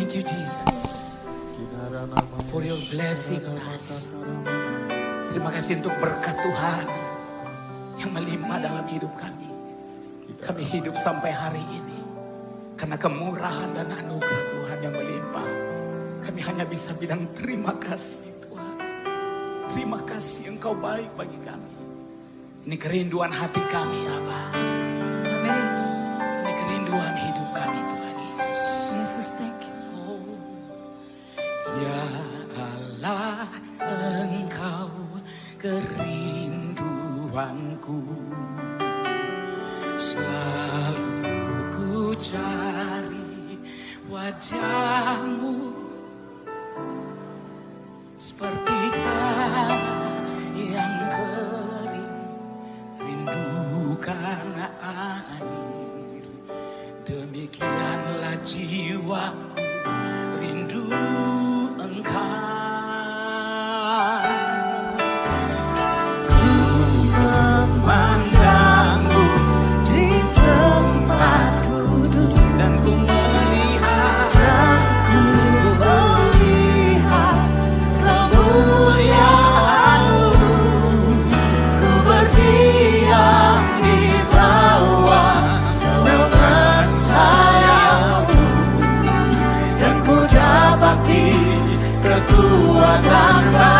Thank you Jesus for your blessing us. Terima kasih untuk berkat Tuhan yang melimpah dalam hidup kami. Kami hidup sampai hari ini karena kemurahan dan anugerah Tuhan yang melimpah. Kami hanya bisa bilang terima kasih Tuhan. Terima kasih Engkau baik bagi kami. Ini kerinduan hati kami, Abah. Ya Allah, Engkau kerinduanku. Selalu ku cari wajahmu. Seperti tanah yang kering rindukan air. Demikianlah jiwaku what I've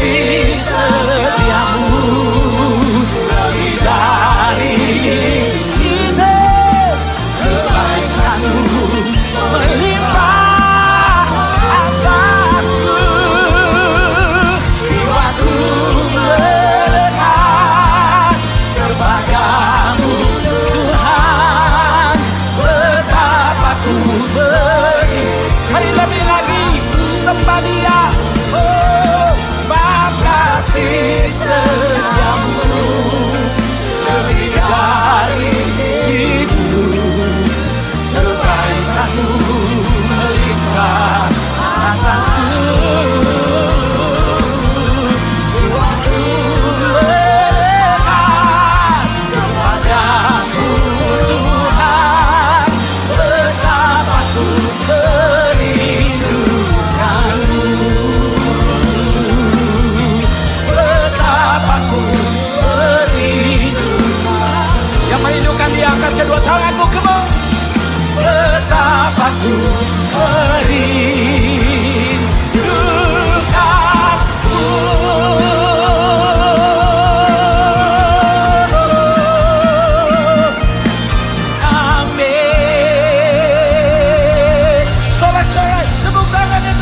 Jesus. Betapa ku merindukanmu Amin Sobat-sobat, tepuk tangan yang